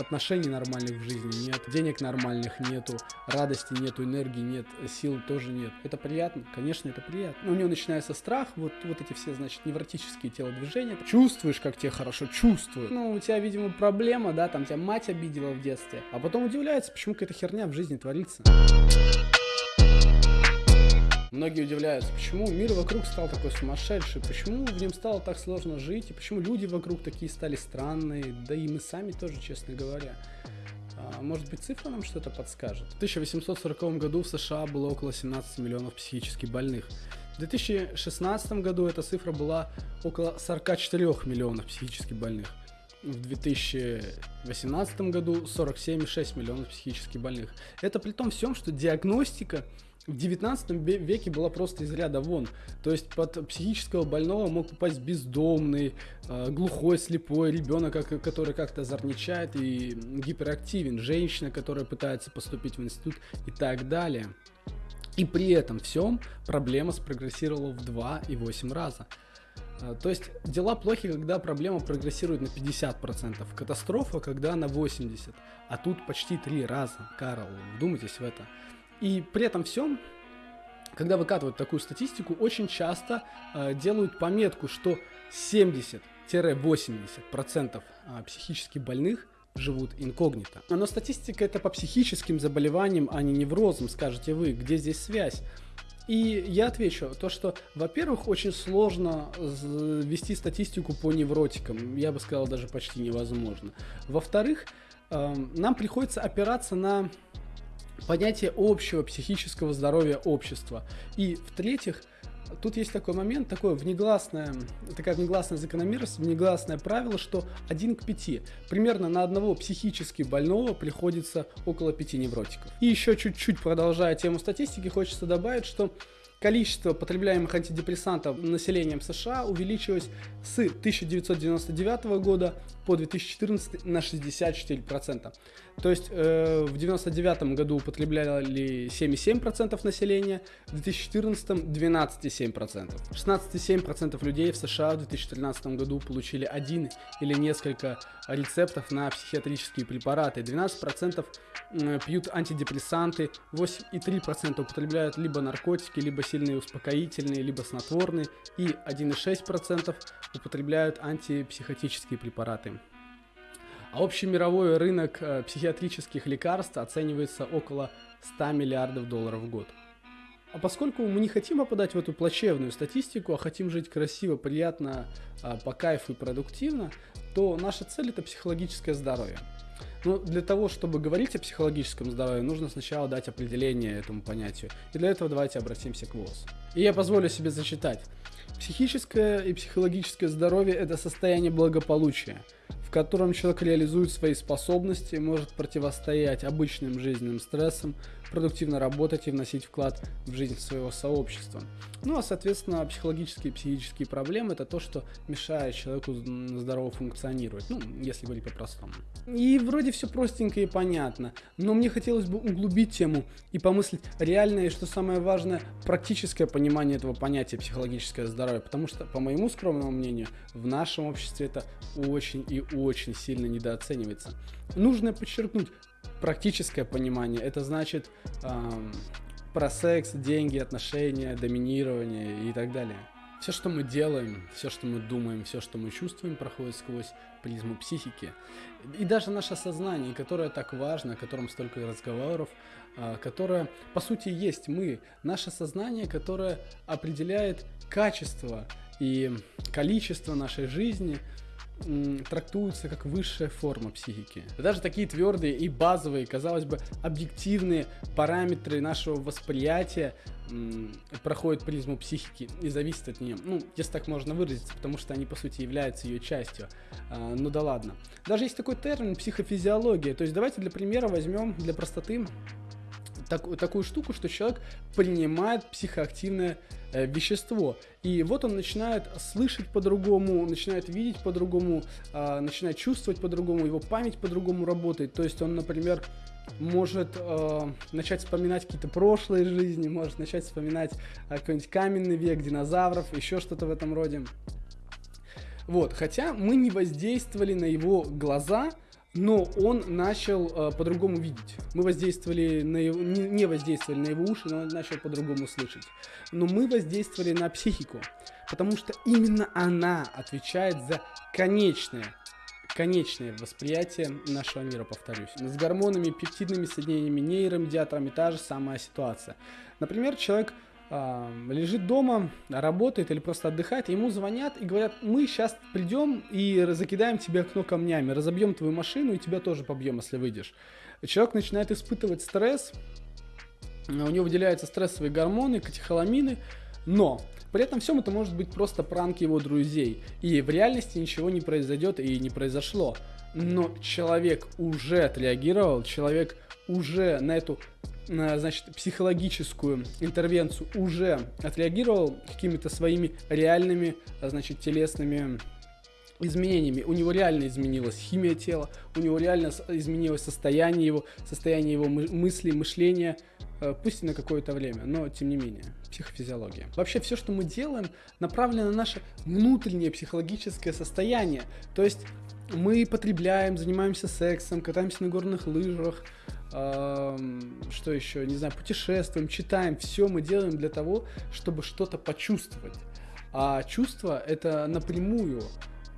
отношений нормальных в жизни нет, денег нормальных нету, радости нету, энергии нет, сил тоже нет. Это приятно? Конечно, это приятно. Но у него начинается страх, вот, вот эти все, значит, невротические телодвижения. Чувствуешь, как тебе хорошо, чувствую. Ну, у тебя, видимо, проблема, да, там тебя мать обидела в детстве. А потом удивляется, почему какая-то херня в жизни творится. Многие удивляются, почему мир вокруг стал такой сумасшедший, почему в нем стало так сложно жить, и почему люди вокруг такие стали странные, да и мы сами тоже, честно говоря. А, может быть, цифра нам что-то подскажет? В 1840 году в США было около 17 миллионов психически больных. В 2016 году эта цифра была около 44 миллионов психически больных. В 2018 году 47,6 миллионов психически больных. Это при том всем, что диагностика в 19 веке была просто из ряда вон. То есть под психического больного мог попасть бездомный, э, глухой, слепой ребенок, который как-то озорничает и гиперактивен, женщина, которая пытается поступить в институт и так далее. И при этом всем проблема спрогрессировала в 2,8 раза. Э, то есть дела плохи, когда проблема прогрессирует на 50%, катастрофа, когда на 80%, а тут почти три раза, Карл, вдумайтесь в это. И при этом всем, когда выкатывают такую статистику, очень часто э, делают пометку, что 70-80% э, психически больных живут инкогнито. Но статистика это по психическим заболеваниям, а не неврозам, скажете вы, где здесь связь? И я отвечу, то что, во-первых, очень сложно вести статистику по невротикам, я бы сказал, даже почти невозможно. Во-вторых, э, нам приходится опираться на понятие общего психического здоровья общества. И в-третьих, тут есть такой момент, такое внегласное, такая внегласная закономерность, внегласное правило, что один к пяти. Примерно на одного психически больного приходится около пяти невротиков. И еще чуть-чуть продолжая тему статистики, хочется добавить, что количество потребляемых антидепрессантов населением США увеличилось с 1999 года по 2014 на 64%. То есть э, в 1999 году употребляли 7,7% населения, в 2014 12,7%. 16,7% людей в США в 2013 году получили один или несколько рецептов на психиатрические препараты, 12% пьют антидепрессанты, 8,3% употребляют либо наркотики, либо сильные успокоительные, либо снотворные, и 1,6% употребляют антипсихотические препараты. А общий мировой рынок э, психиатрических лекарств оценивается около 100 миллиардов долларов в год. А поскольку мы не хотим попадать в эту плачевную статистику, а хотим жить красиво, приятно, а, по кайфу и продуктивно, то наша цель это психологическое здоровье. Но для того, чтобы говорить о психологическом здоровье, нужно сначала дать определение этому понятию. И для этого давайте обратимся к ВОЗ. И я позволю себе зачитать. Психическое и психологическое здоровье – это состояние благополучия – в котором человек реализует свои способности, может противостоять обычным жизненным стрессам, продуктивно работать и вносить вклад в жизнь своего сообщества. Ну а соответственно психологические и психические проблемы это то, что мешает человеку здорово функционировать, ну если говорить по-простому. И вроде все простенько и понятно, но мне хотелось бы углубить тему и помыслить реальное и что самое важное практическое понимание этого понятия психологическое здоровье, потому что по моему скромному мнению в нашем обществе это очень и очень сильно недооценивается. Нужно подчеркнуть, практическое понимание, это значит эм, про секс, деньги, отношения, доминирование и так далее. Все, что мы делаем, все, что мы думаем, все, что мы чувствуем, проходит сквозь призму психики. И даже наше сознание, которое так важно, о котором столько разговоров, а, которое, по сути, есть мы. Наше сознание, которое определяет качество и количество нашей жизни – трактуются как высшая форма психики. Даже такие твердые и базовые, казалось бы, объективные параметры нашего восприятия проходят призму психики и зависят от нее. Ну, если так можно выразиться, потому что они, по сути, являются ее частью. А, ну да ладно. Даже есть такой термин психофизиология. То есть давайте для примера возьмем для простоты так, такую штуку, что человек принимает психоактивное э, вещество. И вот он начинает слышать по-другому, начинает видеть по-другому, э, начинает чувствовать по-другому, его память по-другому работает. То есть он, например, может э, начать вспоминать какие-то прошлые жизни, может начать вспоминать э, какой-нибудь каменный век, динозавров, еще что-то в этом роде. Вот, хотя мы не воздействовали на его глаза, но он начал э, по-другому видеть. Мы воздействовали на его, не, воздействовали на его уши, но он начал по-другому слышать. Но мы воздействовали на психику, потому что именно она отвечает за конечное конечное восприятие нашего мира, повторюсь. С гормонами, пептидными соединениями, нейромедиаторами та же самая ситуация. Например, человек лежит дома, работает или просто отдыхает, ему звонят и говорят, мы сейчас придем и закидаем тебе окно камнями, разобьем твою машину и тебя тоже побьем, если выйдешь. Человек начинает испытывать стресс, у него выделяются стрессовые гормоны, катехоламины, но при этом всем это может быть просто пранк его друзей. И в реальности ничего не произойдет и не произошло. Но человек уже отреагировал, человек уже на эту значит, психологическую интервенцию уже отреагировал какими-то своими реальными, значит, телесными изменениями. У него реально изменилась химия тела, у него реально изменилось состояние его, состояние его мыслей, мышления, э, пусть и на какое-то время, но тем не менее, психофизиология. Вообще все, что мы делаем, направлено на наше внутреннее психологическое состояние. То есть мы потребляем, занимаемся сексом, катаемся на горных лыжах, что еще, не знаю, путешествуем, читаем, все мы делаем для того, чтобы что-то почувствовать. А чувство это напрямую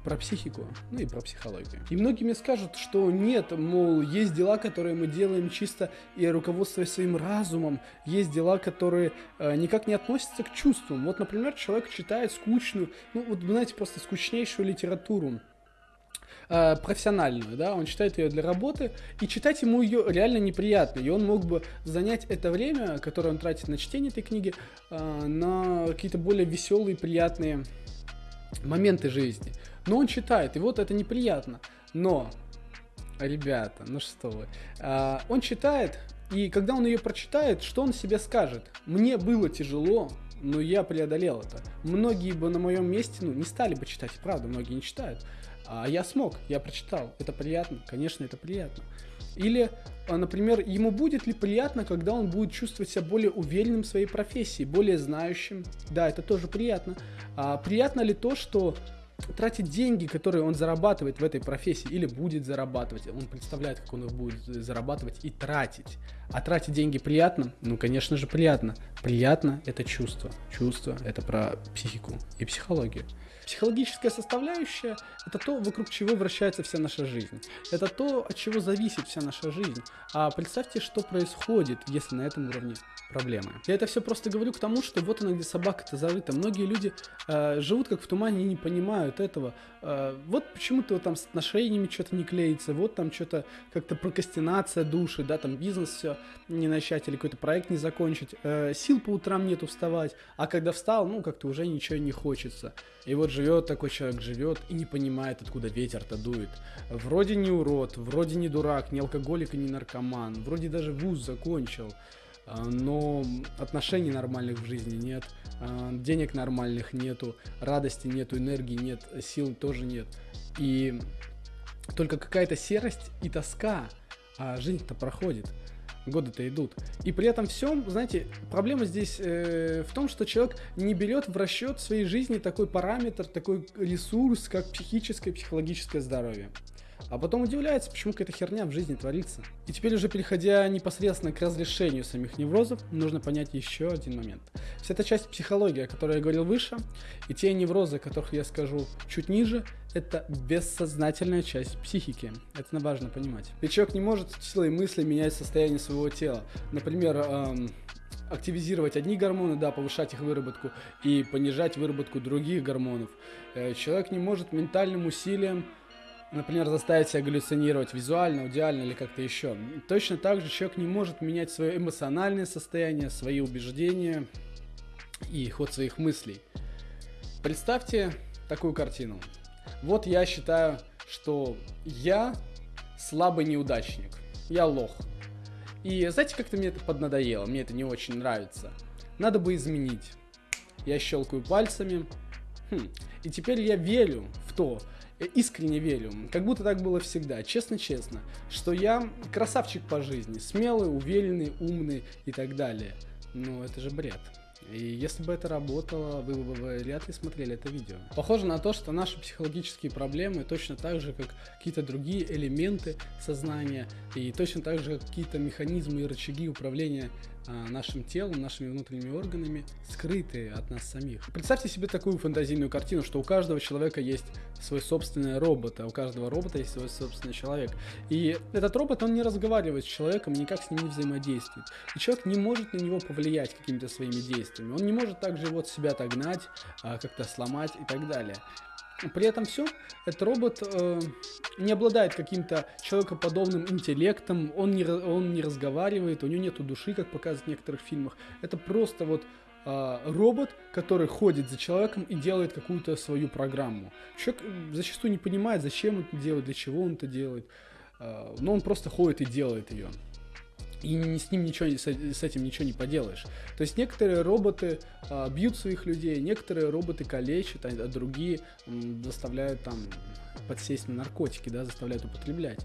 про психику, ну и про психологию. И многие мне скажут, что нет, мол, есть дела, которые мы делаем чисто и руководствуясь своим разумом, есть дела, которые э, никак не относятся к чувствам. Вот, например, человек читает скучную, ну вот, знаете, просто скучнейшую литературу, э, профессиональную, да, он читает ее для работы, и читать ему ее реально неприятно, и он мог бы занять это время, которое он тратит на чтение этой книги, э, на какие-то более веселые, приятные моменты жизни. Но он читает, и вот это неприятно. Но, ребята, ну что вы, а, он читает, и когда он ее прочитает, что он себе скажет? Мне было тяжело, но я преодолел это. Многие бы на моем месте, ну, не стали бы читать, правда, многие не читают. А я смог, я прочитал. Это приятно, конечно, это приятно. Или, а, например, ему будет ли приятно, когда он будет чувствовать себя более уверенным в своей профессии, более знающим? Да, это тоже приятно. А приятно ли то, что тратить деньги, которые он зарабатывает в этой профессии или будет зарабатывать, он представляет, как он их будет зарабатывать и тратить. А тратить деньги приятно? Ну, конечно же, приятно. Приятно – это чувство. Чувство – это про психику и психологию. Психологическая составляющая – это то, вокруг чего вращается вся наша жизнь. Это то, от чего зависит вся наша жизнь. А представьте, что происходит, если на этом уровне проблемы. Я это все просто говорю к тому, что вот она где собака-то зарыта. Многие люди э, живут как в тумане и не понимают этого. Э, вот почему-то там с отношениями что-то не клеится, вот там что-то как-то прокрастинация души, да, там бизнес все не начать или какой-то проект не закончить. Э, сил по утрам нету вставать, а когда встал, ну как-то уже ничего не хочется. И вот живет такой человек, живет и не понимает, откуда ветер-то дует. Вроде не урод, вроде не дурак, не алкоголик и не наркоман, вроде даже вуз закончил. А, но отношений нормальных в жизни нет, а, денег нормальных нету, радости нету, энергии нет, сил тоже нет. И только какая-то серость и тоска, а жизнь-то проходит, годы-то идут. И при этом всем, знаете, проблема здесь э, в том, что человек не берет в расчет в своей жизни такой параметр, такой ресурс, как психическое, психологическое здоровье. А потом удивляется, почему какая-то херня в жизни творится. И теперь уже переходя непосредственно к разрешению самих неврозов, нужно понять еще один момент. Вся эта часть психологии, о которой я говорил выше, и те неврозы, о которых я скажу чуть ниже, это бессознательная часть психики. Это важно понимать. Ведь человек не может силой мысли менять состояние своего тела. Например, эм, активизировать одни гормоны, да, повышать их выработку и понижать выработку других гормонов. Э, человек не может ментальным усилием например, заставить себя галлюцинировать визуально, аудиально или как-то еще. Точно так же человек не может менять свое эмоциональное состояние, свои убеждения и ход своих мыслей. Представьте такую картину. Вот я считаю, что я слабый неудачник. Я лох. И знаете, как-то мне это поднадоело, мне это не очень нравится. Надо бы изменить. Я щелкаю пальцами. Хм. И теперь я верю в то, искренне верю, как будто так было всегда, честно-честно, что я красавчик по жизни, смелый, уверенный, умный и так далее. Но это же бред. И если бы это работало, вы бы вряд ли смотрели это видео. Похоже на то, что наши психологические проблемы точно так же, как какие-то другие элементы сознания, и точно так же, как какие-то механизмы и рычаги управления а, нашим телом, нашими внутренними органами, скрытые от нас самих. Представьте себе такую фантазийную картину, что у каждого человека есть свой собственный робот, а у каждого робота есть свой собственный человек. И этот робот, он не разговаривает с человеком, никак с ним не взаимодействует. И человек не может на него повлиять какими-то своими действиями. Он не может также его от себя отогнать, а, как-то сломать и так далее. При этом все, этот робот э, не обладает каким-то человекоподобным интеллектом, он не, он не разговаривает, у него нету души, как показывают в некоторых фильмах. Это просто вот э, робот, который ходит за человеком и делает какую-то свою программу. Человек зачастую не понимает, зачем он это делает, для чего он это делает, э, но он просто ходит и делает ее и с ним ничего, с, с этим ничего не поделаешь. То есть некоторые роботы а, бьют своих людей, некоторые роботы калечат, а, а другие м, заставляют там подсесть на наркотики, да, заставляют употреблять.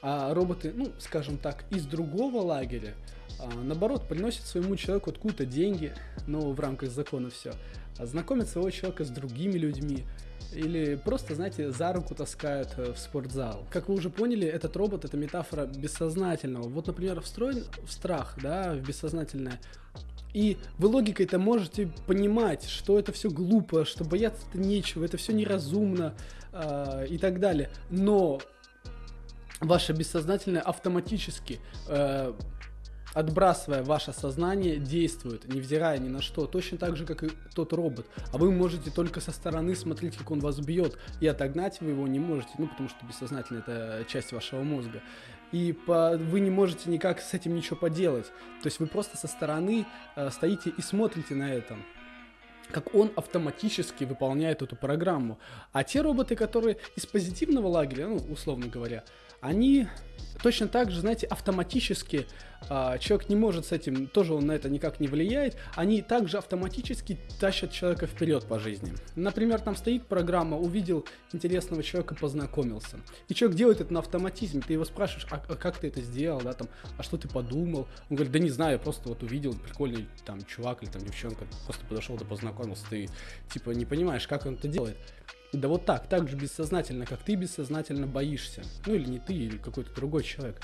А роботы, ну, скажем так, из другого лагеря, а, наоборот, приносят своему человеку откуда-то деньги, но в рамках закона все, а знакомят своего человека с другими людьми, или просто, знаете, за руку таскают э, в спортзал. Как вы уже поняли, этот робот это метафора бессознательного. Вот, например, встроен в страх, да, в бессознательное. И вы логикой-то можете понимать, что это все глупо, что бояться-то нечего, это все неразумно э, и так далее. Но ваше бессознательное автоматически э, отбрасывая ваше сознание, действует, невзирая ни на что, точно так же, как и тот робот. А вы можете только со стороны смотреть, как он вас бьет, и отогнать вы его не можете, ну, потому что бессознательно это часть вашего мозга. И по, вы не можете никак с этим ничего поделать. То есть вы просто со стороны э, стоите и смотрите на это как он автоматически выполняет эту программу. А те роботы, которые из позитивного лагеря, ну, условно говоря, они точно так же, знаете, автоматически а, человек не может с этим, тоже он на это никак не влияет, они также автоматически тащат человека вперед по жизни. Например, там стоит программа, увидел интересного человека, познакомился. И человек делает это на автоматизме, ты его спрашиваешь, а, а как ты это сделал, да, там, а что ты подумал? Он говорит, да не знаю, я просто вот увидел прикольный там чувак или там девчонка, просто подошел, да познакомился, ты типа не понимаешь, как он это делает. Да вот так, так же бессознательно, как ты бессознательно боишься. Ну или не ты, или какой-то другой человек.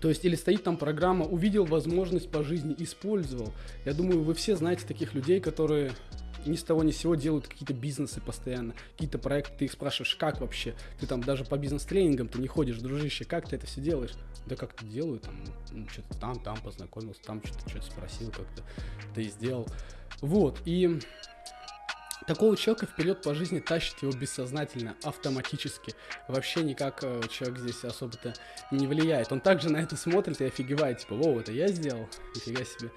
То есть, или стоит там программа, увидел возможность по жизни, использовал. Я думаю, вы все знаете таких людей, которые ни с того ни с сего делают какие-то бизнесы постоянно, какие-то проекты, ты их спрашиваешь, как вообще? Ты там даже по бизнес-тренингам ты не ходишь, дружище, как ты это все делаешь? Да как-то делаю, там, ну, что-то там, там познакомился, там что-то что спросил, как-то ты сделал. Вот, и Такого человека вперед по жизни тащит его бессознательно, автоматически. Вообще никак э, человек здесь особо-то не влияет. Он также на это смотрит и офигевает, типа, воу, это я сделал? Нифига себе.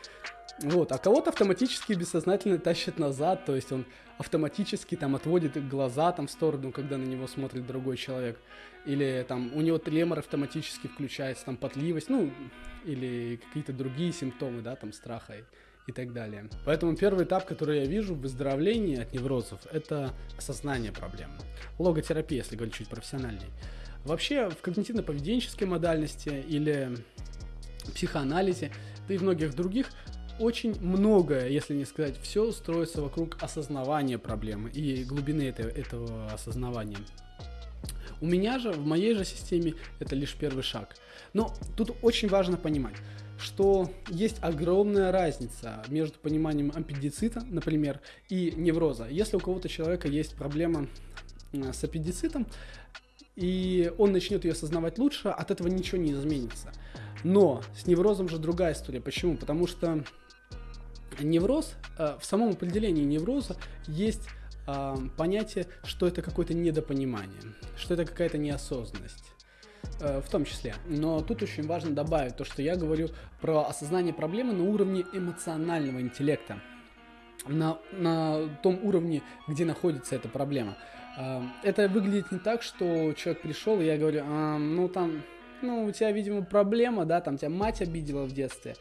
Вот, а кого-то автоматически бессознательно тащит назад, то есть он автоматически там отводит глаза там в сторону, когда на него смотрит другой человек. Или там у него тремор автоматически включается, там потливость, ну, или какие-то другие симптомы, да, там страха и так далее. Поэтому первый этап, который я вижу в выздоровлении от неврозов, это осознание проблемы. Логотерапия, если говорить чуть профессиональней. Вообще в когнитивно-поведенческой модальности или психоанализе, да и многих других, очень многое, если не сказать все, строится вокруг осознавания проблемы и глубины этого, этого осознавания. У меня же, в моей же системе, это лишь первый шаг. Но тут очень важно понимать, что есть огромная разница между пониманием аппендицита, например, и невроза. Если у кого-то человека есть проблема с аппендицитом, и он начнет ее осознавать лучше, от этого ничего не изменится. Но с неврозом же другая история. Почему? Потому что невроз, э, в самом определении невроза есть э, понятие, что это какое-то недопонимание, что это какая-то неосознанность. Э, в том числе. Но тут очень важно добавить то, что я говорю про осознание проблемы на уровне эмоционального интеллекта. На, на том уровне, где находится эта проблема. Э, это выглядит не так, что человек пришел, и я говорю, а, ну там, ну у тебя, видимо, проблема, да, там тебя мать обидела в детстве,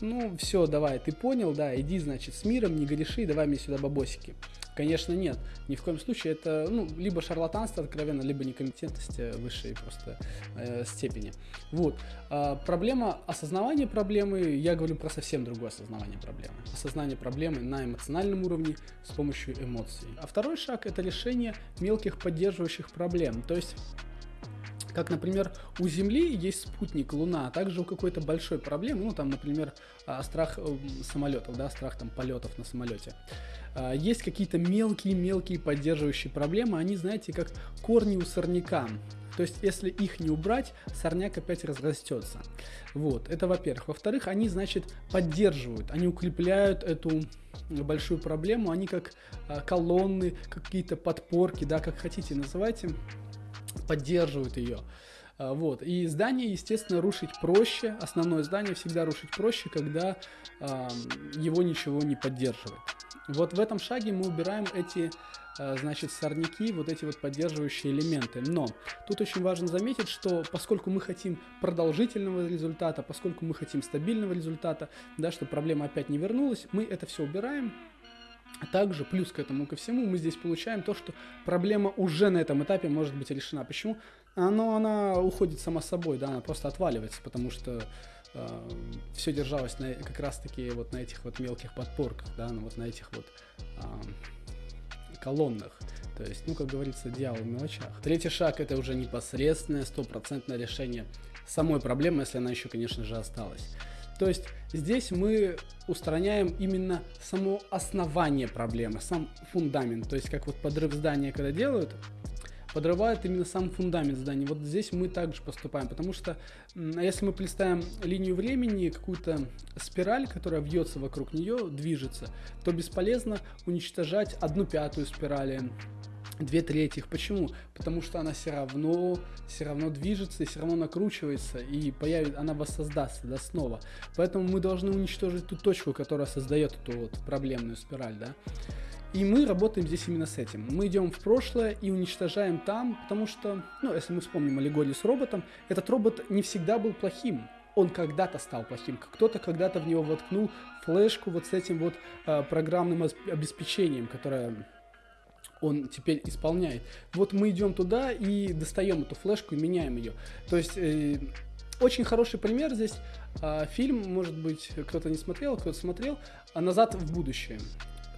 ну, все, давай, ты понял, да, иди, значит, с миром, не греши, давай мне сюда бабосики. Конечно, нет. Ни в коем случае это, ну, либо шарлатанство откровенно, либо некомпетентность э, высшей просто э, степени. Вот. А, проблема осознавания проблемы, я говорю про совсем другое осознавание проблемы. Осознание проблемы на эмоциональном уровне с помощью эмоций. А второй шаг это решение мелких поддерживающих проблем. То есть как, например, у Земли есть спутник Луна, а также у какой-то большой проблемы, ну, там, например, а, страх э, самолетов, да, страх там полетов на самолете. А, есть какие-то мелкие-мелкие поддерживающие проблемы, они, знаете, как корни у сорняка. То есть, если их не убрать, сорняк опять разрастется. Вот, это во-первых. Во-вторых, они, значит, поддерживают, они укрепляют эту большую проблему, они как а, колонны, какие-то подпорки, да, как хотите называйте, поддерживают ее. А, вот. И здание, естественно, рушить проще. Основное здание всегда рушить проще, когда э, его ничего не поддерживает. Вот в этом шаге мы убираем эти, э, значит, сорняки, вот эти вот поддерживающие элементы. Но тут очень важно заметить, что поскольку мы хотим продолжительного результата, поскольку мы хотим стабильного результата, да, чтобы проблема опять не вернулась, мы это все убираем, также, плюс к этому ко всему, мы здесь получаем то, что проблема уже на этом этапе может быть решена. Почему? Оно, она уходит сама собой, да, она просто отваливается, потому что э, все держалось на, как раз-таки вот на этих вот мелких подпорках, да, ну, вот на этих вот э, колоннах. То есть, ну, как говорится, дьявол в мелочах. Третий шаг это уже непосредственное, стопроцентное решение самой проблемы, если она еще, конечно же, осталась. То есть здесь мы устраняем именно само основание проблемы, сам фундамент. То есть как вот подрыв здания, когда делают, подрывают именно сам фундамент здания. Вот здесь мы также поступаем, потому что если мы представим линию времени, какую-то спираль, которая вьется вокруг нее, движется, то бесполезно уничтожать одну пятую спирали, две трети. Почему? Потому что она все равно, все равно движется, и все равно накручивается, и появится, она воссоздастся да, снова. Поэтому мы должны уничтожить ту точку, которая создает эту вот проблемную спираль, да. И мы работаем здесь именно с этим. Мы идем в прошлое и уничтожаем там, потому что, ну, если мы вспомним аллегорию с роботом, этот робот не всегда был плохим. Он когда-то стал плохим. Кто-то когда-то в него воткнул флешку вот с этим вот э, программным обеспечением, которое он теперь исполняет. Вот мы идем туда и достаем эту флешку и меняем ее. То есть э, очень хороший пример здесь. Э, фильм, может быть, кто-то не смотрел, кто-то смотрел, а «Назад в будущее».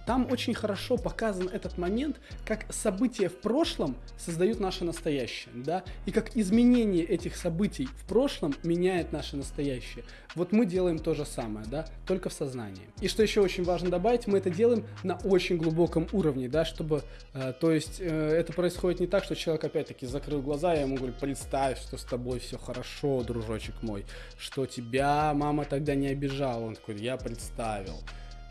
Там очень хорошо показан этот момент, как события в прошлом создают наше настоящее, да, и как изменение этих событий в прошлом меняет наше настоящее. Вот мы делаем то же самое, да, только в сознании. И что еще очень важно добавить, мы это делаем на очень глубоком уровне, да, чтобы, э, то есть э, это происходит не так, что человек опять-таки закрыл глаза, я ему говорю, представь, что с тобой все хорошо, дружочек мой, что тебя мама тогда не обижала, он такой, я представил.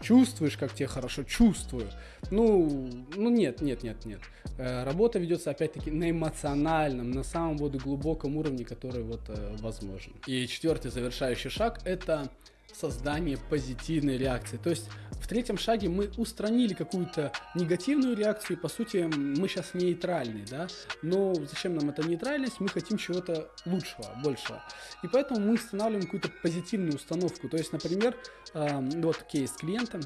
Чувствуешь, как тебе хорошо? Чувствую. Ну, ну нет, нет, нет, нет. Э, работа ведется опять-таки на эмоциональном, на самом вот глубоком уровне, который вот э, возможен. И четвертый завершающий шаг это создание позитивной реакции. То есть в третьем шаге мы устранили какую-то негативную реакцию, и по сути мы сейчас нейтральны, да, но зачем нам эта нейтральность? Мы хотим чего-то лучшего, большего. И поэтому мы устанавливаем какую-то позитивную установку. То есть, например, э, вот кейс с клиентом,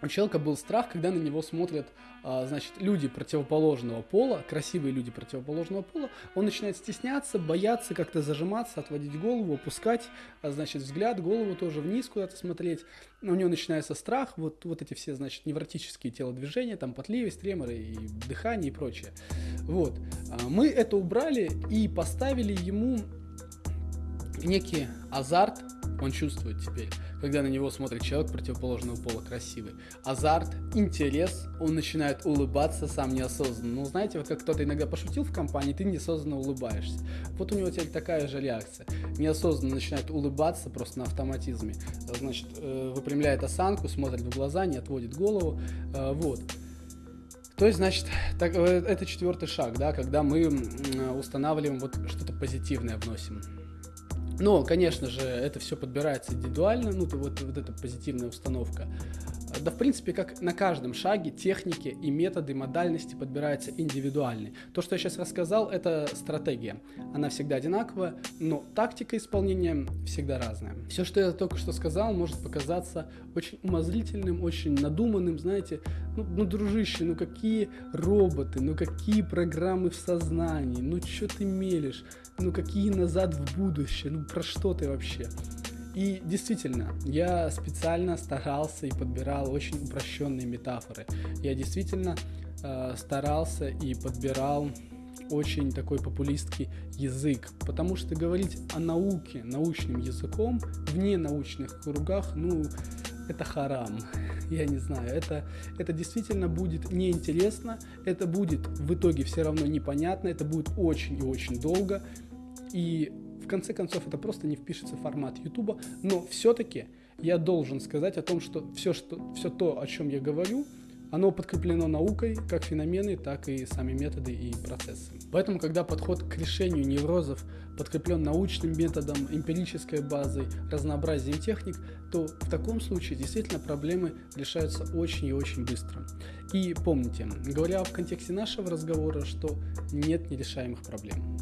у человека был страх, когда на него смотрят, значит, люди противоположного пола, красивые люди противоположного пола, он начинает стесняться, бояться, как-то зажиматься, отводить голову, опускать, а, значит, взгляд, голову тоже вниз куда-то смотреть. У него начинается страх, вот, вот эти все, значит, невротические телодвижения, там потливость, треморы и дыхание и прочее. Вот. А, мы это убрали и поставили ему некий азарт, он чувствует теперь когда на него смотрит человек противоположного пола красивый. Азарт, интерес, он начинает улыбаться сам неосознанно. Ну, знаете, вот как кто-то иногда пошутил в компании, ты неосознанно улыбаешься. Вот у него теперь такая же реакция. Неосознанно начинает улыбаться просто на автоматизме. Значит, э, выпрямляет осанку, смотрит в глаза, не отводит голову. Э, вот. То есть, значит, так, э, это четвертый шаг, да, когда мы устанавливаем вот что-то позитивное вносим. Но, конечно же, это все подбирается индивидуально, ну, то вот, вот эта позитивная установка. Да в принципе как на каждом шаге техники и методы, модальности подбираются индивидуальны. То, что я сейчас рассказал, это стратегия. Она всегда одинаковая, но тактика исполнения всегда разная. Все, что я только что сказал, может показаться очень умозрительным, очень надуманным, знаете, ну, ну дружище, ну какие роботы, ну какие программы в сознании, ну что ты мелешь, ну какие назад в будущее, ну про что ты вообще? И действительно, я специально старался и подбирал очень упрощенные метафоры. Я действительно э, старался и подбирал очень такой популистский язык, потому что говорить о науке научным языком в ненаучных кругах, ну, это харам. Я не знаю, это, это действительно будет неинтересно, это будет в итоге все равно непонятно, это будет очень и очень долго. И в конце концов, это просто не впишется в формат YouTube, но все-таки я должен сказать о том, что все, что, все то, о чем я говорю, оно подкреплено наукой, как феномены, так и сами методы и процессы. Поэтому, когда подход к решению неврозов подкреплен научным методом, эмпирической базой, разнообразием техник, то в таком случае действительно проблемы решаются очень и очень быстро. И помните, говоря в контексте нашего разговора, что нет нерешаемых проблем.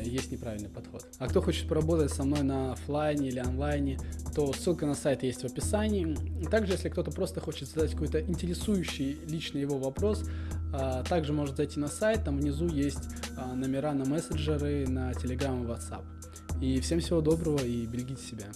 Э, есть неправильный подход. А кто хочет поработать со мной на офлайне или онлайне, то ссылка на сайт есть в описании. Также, если кто-то просто хочет задать какой-то интересующий лично его вопрос, а, также может зайти на сайт, там внизу есть а, номера на мессенджеры, на Telegram и WhatsApp. И всем всего доброго и берегите себя.